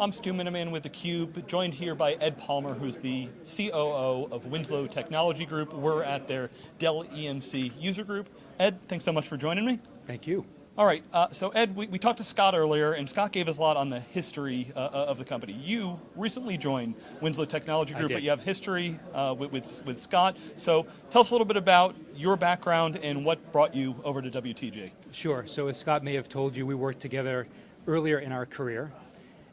I'm Stu Miniman with theCUBE, joined here by Ed Palmer, who's the COO of Winslow Technology Group. We're at their Dell EMC user group. Ed, thanks so much for joining me. Thank you. All right, uh, so Ed, we, we, talked to Scott earlier, and Scott gave us a lot on the history uh, uh of the company. You recently joined Winslow Technology Group, but you have history uh, with, with, with, Scott. So tell us a little bit about your background and what brought you over to WTG. Sure, so as Scott may have told you, we worked together earlier in our career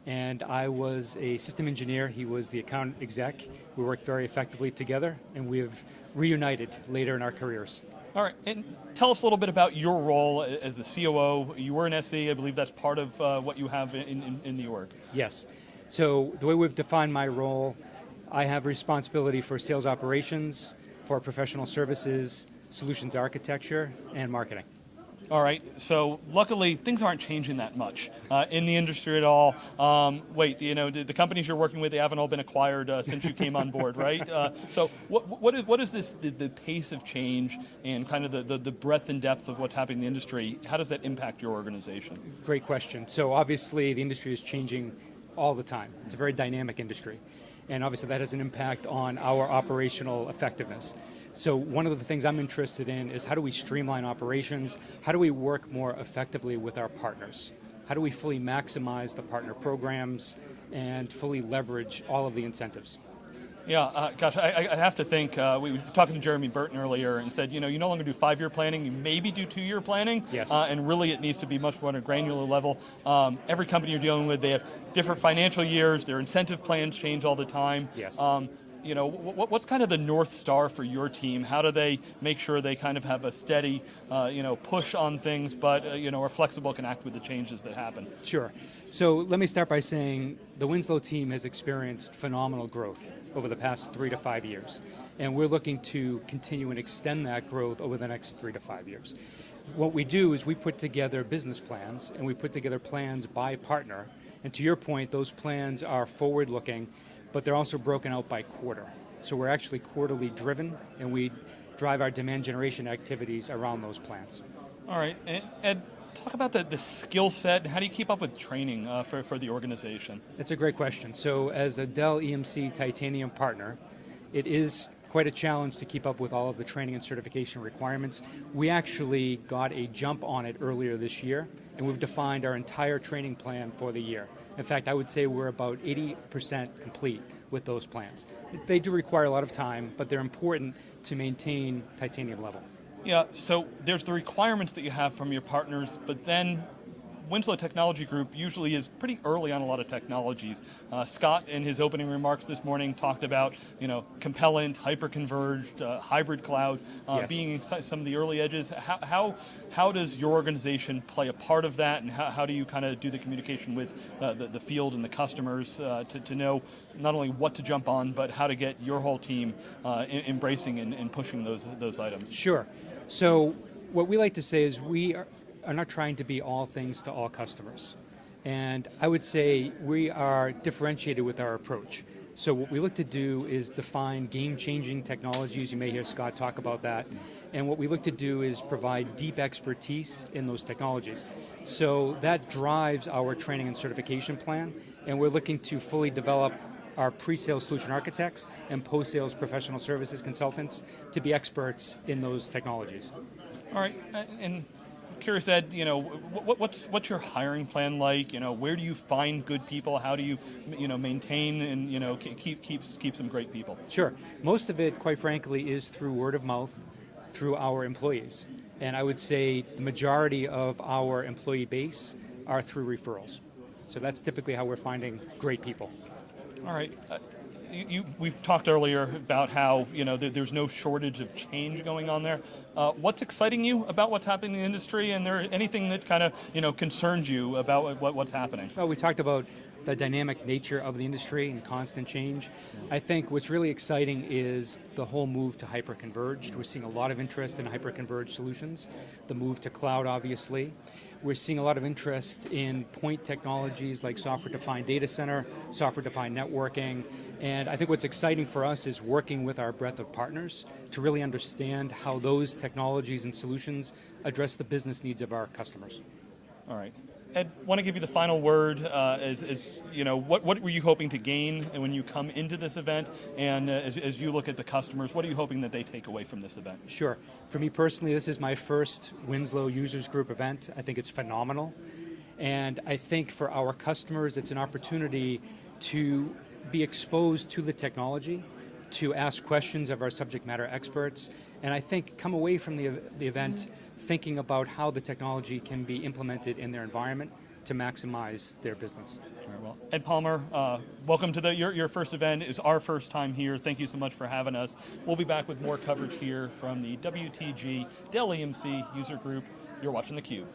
and I was a system engineer, he was the account exec. We worked very effectively together, and we have reunited later in our careers. All right, and tell us a little bit about your role as the COO. You were an SE, I believe that's part of uh, what you have in, in, in the org. Yes, so the way we've defined my role, I have responsibility for sales operations, for professional services, solutions architecture, and marketing. All right, so luckily things aren't changing that much uh, in the industry at all. Um, wait, you know, the, the, companies you're working with, they haven't all been acquired uh, since you came on board, right? Uh, so what, what, is, what is this, the, the, pace of change and kind of the, the, the breadth and depth of what's happening in the industry, how does that impact your organization? Great question. So obviously the industry is changing all the time. It's a very dynamic industry. And obviously that has an impact on our operational effectiveness. So one of the things I'm interested in is how do we streamline operations? How do we work more effectively with our partners? How do we fully maximize the partner programs and fully leverage all of the incentives? Yeah, uh, gosh, I, I, have to think, uh, we were talking to Jeremy Burton earlier and said, you know, you no longer do five-year planning, you maybe do two-year planning, yes. Uh, and really it needs to be much more on a granular level. Um, every company you're dealing with, they have different financial years, their incentive plans change all the time. Yes. Um, you know, what's kind of the North Star for your team? How do they make sure they kind of have a steady, uh, you know, push on things, but, uh, you know, are flexible, can act with the changes that happen? Sure. So let me start by saying the Winslow team has experienced phenomenal growth over the past three to five years. And we're looking to continue and extend that growth over the next three to five years. What we do is we put together business plans and we put together plans by partner. And to your point, those plans are forward looking but they're also broken out by quarter. So we're actually quarterly driven, and we drive our demand generation activities around those plans. All right, and Ed, talk about the, the skill set, how do you keep up with training uh, for, for the organization? It's a great question. So as a Dell EMC Titanium partner, it is quite a challenge to keep up with all of the training and certification requirements. We actually got a jump on it earlier this year, and we've defined our entire training plan for the year. In fact, I would say we're about 80% complete with those plans. They do require a lot of time, but they're important to maintain titanium level. Yeah, so there's the requirements that you have from your partners, but then Winslow Technology Group usually is pretty early on a lot of technologies. Uh, Scott, in his opening remarks this morning, talked about you know Compellent, hyper-converged, uh, hybrid cloud uh, yes. being some of the early edges. How, how, how does your organization play a part of that, and how, how do you kind of do the communication with uh, the, the field and the customers uh, to, to know not only what to jump on, but how to get your whole team uh, embracing and, and pushing those, those items? Sure. So what we like to say is we are, are not trying to be all things to all customers. And I would say we are differentiated with our approach. So what we look to do is define game-changing technologies, you may hear Scott talk about that, and what we look to do is provide deep expertise in those technologies. So that drives our training and certification plan, and we're looking to fully develop our pre-sales solution architects and post-sales professional services consultants to be experts in those technologies. All right, uh, and curious, Ed, you know, what, what's what's your hiring plan like? You know, where do you find good people? How do you, you know, maintain and you know keep keep keep some great people? Sure. Most of it, quite frankly, is through word of mouth, through our employees, and I would say the majority of our employee base are through referrals. So that's typically how we're finding great people. All right. Uh, you, we've talked earlier about how you know there, there's no shortage of change going on there. Uh, what's exciting you about what's happening in the industry, and there anything that kind of you know concerns you about what, what's happening? Well, we talked about the dynamic nature of the industry and constant change. I think what's really exciting is the whole move to hyper-converged. We're seeing a lot of interest in hyper-converged solutions. The move to cloud, obviously. We're seeing a lot of interest in point technologies like software-defined data center, software-defined networking, and I think what's exciting for us is working with our breadth of partners to really understand how those technologies and solutions address the business needs of our customers. All right. Ed, want to give you the final word. Uh, as, you know, what what were you hoping to gain when you come into this event, and uh, as, as you look at the customers, what are you hoping that they take away from this event? Sure. For me personally, this is my first Winslow Users Group event. I think it's phenomenal. And I think for our customers, it's an opportunity to be exposed to the technology, to ask questions of our subject matter experts, and I think come away from the, the event thinking about how the technology can be implemented in their environment to maximize their business. Very well. Ed Palmer, uh, welcome to the, your, your first event. It's our first time here. Thank you so much for having us. We'll be back with more coverage here from the WTG Dell EMC User Group. You're watching theCUBE.